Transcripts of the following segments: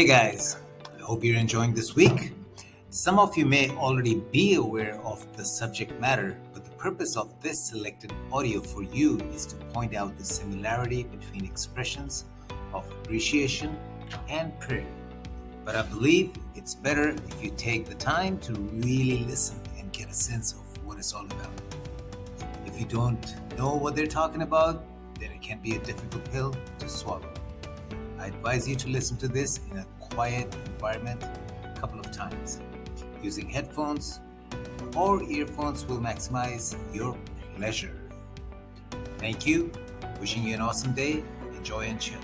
Hey guys, I hope you're enjoying this week. Some of you may already be aware of the subject matter, but the purpose of this selected audio for you is to point out the similarity between expressions of appreciation and prayer. But I believe it's better if you take the time to really listen and get a sense of what it's all about. If you don't know what they're talking about, then it can be a difficult pill to swallow. I advise you to listen to this in a quiet environment a couple of times. Using headphones or earphones will maximize your pleasure. Thank you. Wishing you an awesome day. Enjoy and chill.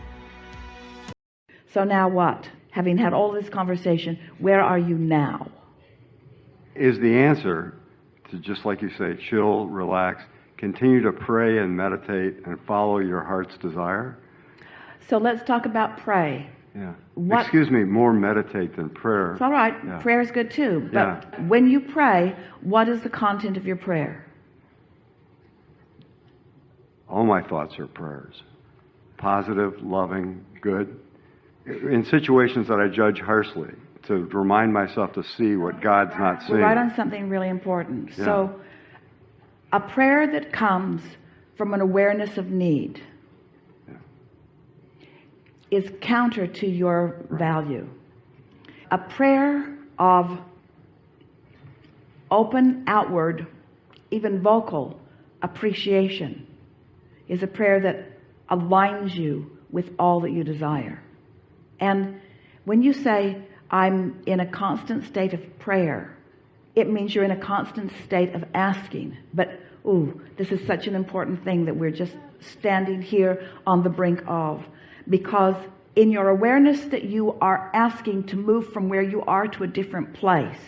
So now what? Having had all this conversation, where are you now? Is the answer to just like you say, chill, relax, continue to pray and meditate and follow your heart's desire? So let's talk about pray. Yeah. What- Excuse me, more meditate than prayer. It's all right. Yeah. Prayer is good too. But Yeah. when you pray, what is the content of your prayer? All my thoughts are prayers. Positive, loving, good. In situations that I judge harshly, to remind myself to see what God's not We're seeing. right on something really important. Yeah. So a prayer that comes from an awareness of need is counter to your value. A prayer of open outward, even vocal appreciation is a prayer that aligns you with all that you desire. And when you say, I'm in a constant state of prayer, it means you're in a constant state of asking. But, ooh, this is such an important thing that we're just standing here on the brink of. Because in your awareness that you are asking to move from where you are to a different place,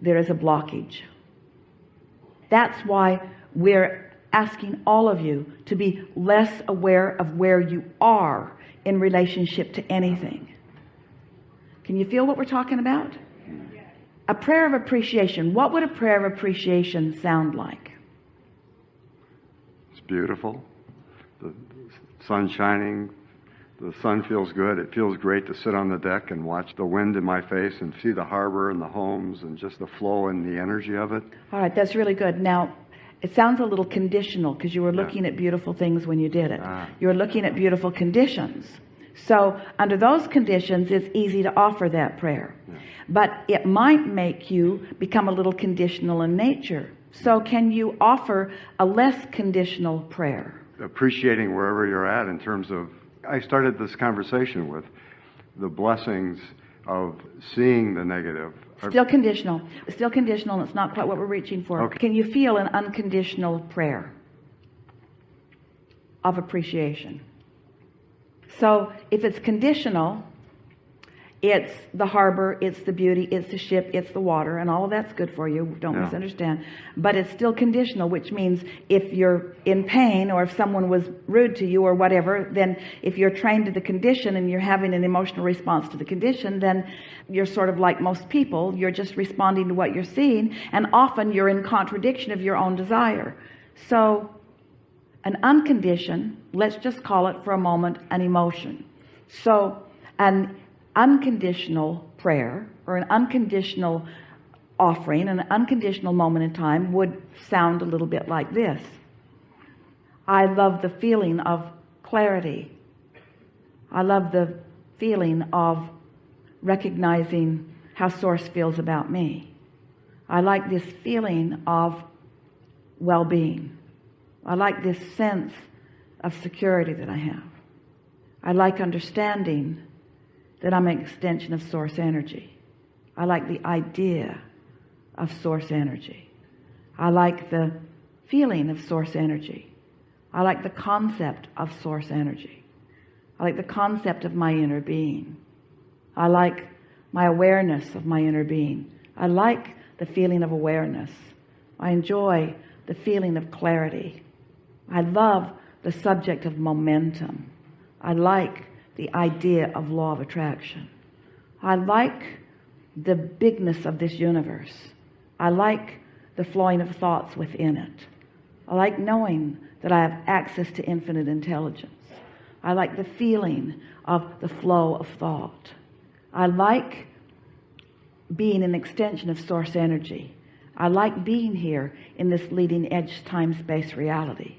there is a blockage. That's why we're asking all of you to be less aware of where you are in relationship to anything. Can you feel what we're talking about? A prayer of appreciation. What would a prayer of appreciation sound like? It's beautiful. Sun shining. The sun feels good. It feels great to sit on the deck and watch the wind in my face and see the harbor and the homes and just the flow and the energy of it. All right, that's really good. Now, it sounds a little conditional because you were looking at beautiful things when you did it. Ah. You were looking at beautiful conditions. So, under those conditions, it's easy to offer that prayer. But it might make you become a little conditional in nature. So, can you offer a less conditional prayer? Appreciating wherever you're at in terms of I started this conversation with the blessings of seeing the negative Still conditional. Still conditional, and it's not quite what we're reaching for. Okay. Can you feel an unconditional prayer of appreciation? So if it's conditional, it's the harbor, it's the beauty, it's the ship, it's the water, and all of that's good for you. Don't Yeah. misunderstand. But it's still conditional, which means if you're in pain or if someone was rude to you or whatever, then if you're trained to the condition and you're having an emotional response to the condition, then you're sort of like most people. You're just responding to what you're seeing, and often you're in contradiction of your own desire. So an unconditioned let's just call it for a moment an emotion so an unconditional prayer or an unconditional offering an unconditional moment in time would sound a little bit like this. I love the feeling of clarity. I love the feeling of recognizing how source feels about me. I like this feeling of well-being. I like this sense of security that I have. I like understanding that I'm an extension of source energy. I like the idea of source energy. I like the feeling of source energy. I like the concept of source energy. I like the concept of my inner being. I like my awareness of my inner being. I like the feeling of awareness. I enjoy the feeling of clarity. I love the subject of momentum. I like the idea of law of attraction. I like the bigness of this universe. I like the flowing of thoughts within it. I like knowing that I have access to infinite intelligence. I like the feeling of the flow of thought. I like being an extension of source energy. I like being here in this leading edge time-space reality.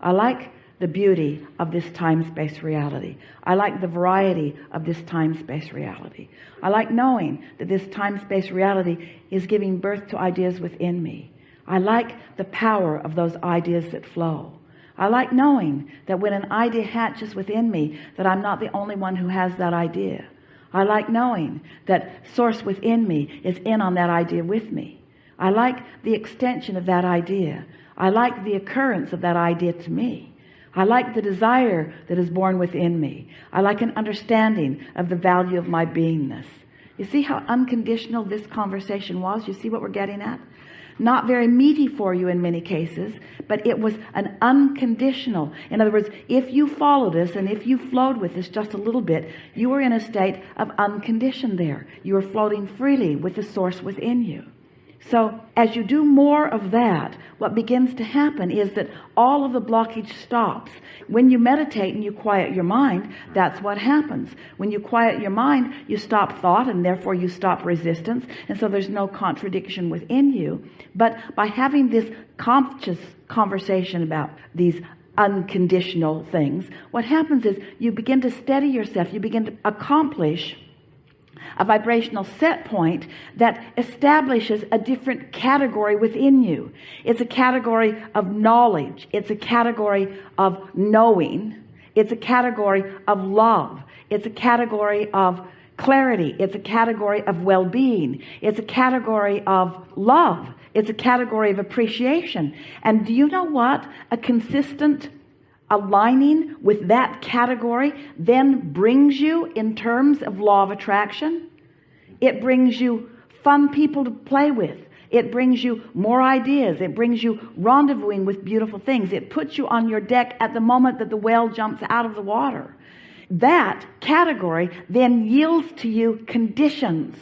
I like the beauty of this time-space reality. I like the variety of this time-space reality. I like knowing that this time-space reality is giving birth to ideas within me. I like the power of those ideas that flow. I like knowing that when an idea hatches within me that I'm not the only one who has that idea. I like knowing that source within me is in on that idea with me. I like the extension of that idea. I like the occurrence of that idea to me I like the desire that is born within me. I like an understanding of the value of my beingness. You see how unconditional this conversation was? You see what we're getting at? Not very meaty for you in many cases but it was an unconditional. In other words if you followed us and if you flowed with us just a little bit you were in a state of unconditioned there. You were floating freely with the source within you so as you do more of that what begins to happen is that all of the blockage stops. When you meditate and you quiet your mind that's what happens. When you quiet your mind you stop thought and therefore you stop resistance. And so there's no contradiction within you. But by having this conscious conversation about these unconditional things what happens is you begin to steady yourself. You begin to accomplish a vibrational set point that establishes a different category within you. It's a category of knowledge. It's a category of knowing. It's a category of love. It's a category of clarity. It's a category of well-being. It's a category of love. It's a category of appreciation. And do you know what? A consistent aligning with that category then brings you in terms of law of attraction it brings you fun people to play with. It brings you more ideas. It brings you rendezvousing with beautiful things. It puts you on your deck at the moment that the whale jumps out of the water. That category then yields to you conditions.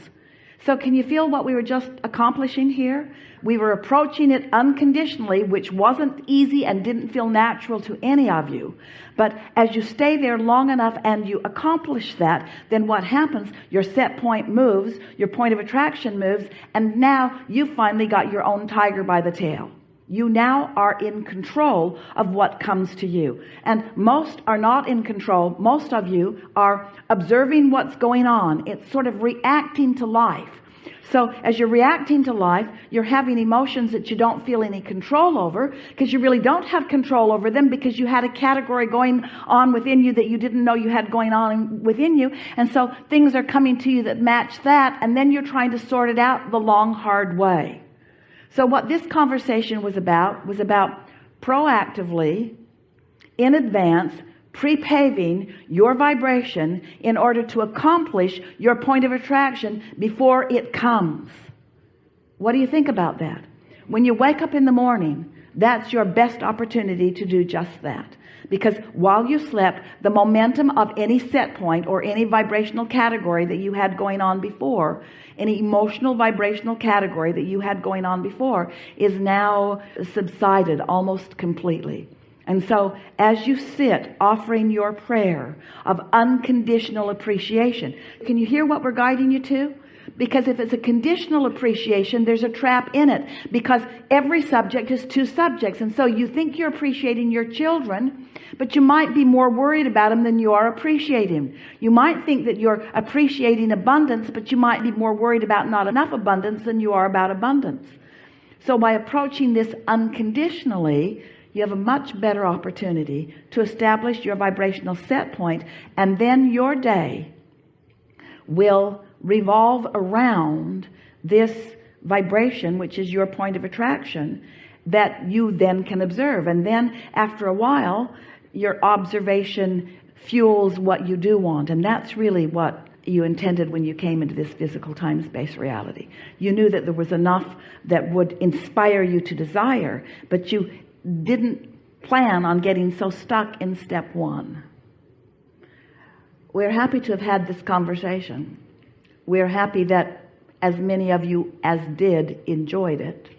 So can you feel what we were just accomplishing here we were approaching it unconditionally which wasn't easy and didn't feel natural to any of you. But as you stay there long enough and you accomplish that then what happens? Your set point moves your point of attraction moves and now you finally got your own tiger by the tail. You now are in control of what comes to you. And most are not in control. Most of you are observing what's going on. It's sort of reacting to life so as you're reacting to life you're having emotions that you don't feel any control over because you really don't have control over them because you had a category going on within you that you didn't know you had going on within you. And so things are coming to you that match that and then you're trying to sort it out the long hard way. So what this conversation was about was about proactively in advance pre-paving your vibration in order to accomplish your point of attraction before it comes. What do you think about that? When you wake up in the morning that's your best opportunity to do just that. Because while you slept the momentum of any set point or any vibrational category that you had going on before any emotional vibrational category that you had going on before is now subsided almost completely and so as you sit offering your prayer of unconditional appreciation can you hear what we're guiding you to? Because if it's a conditional appreciation there's a trap in it because every subject is two subjects. And so you think you're appreciating your children but you might be more worried about them than you are appreciating. You might think that you're appreciating abundance but you might be more worried about not enough abundance than you are about abundance. So by approaching this unconditionally you have a much better opportunity to establish your vibrational set point and then your day will revolve around this vibration which is your point of attraction that you then can observe. And then after a while your observation fuels what you do want. And that's really what you intended when you came into this physical time-space reality. You knew that there was enough that would inspire you to desire but you didn't plan on getting so stuck in step one. We're happy to have had this conversation. We're happy that as many of you as did enjoyed it.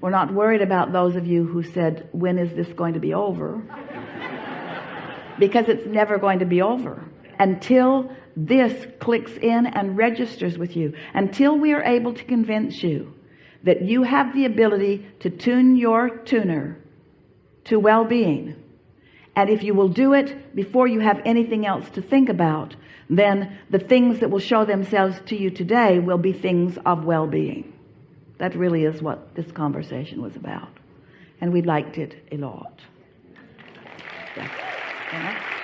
We're not worried about those of you who said when is this going to be over? Because it's never going to be over until this clicks in and registers with you until we are able to convince you that you have the ability to tune your tuner to well-being and if you will do it before you have anything else to think about then the things that will show themselves to you today will be things of well-being that really is what this conversation was about and we liked it a lot yeah. Yeah.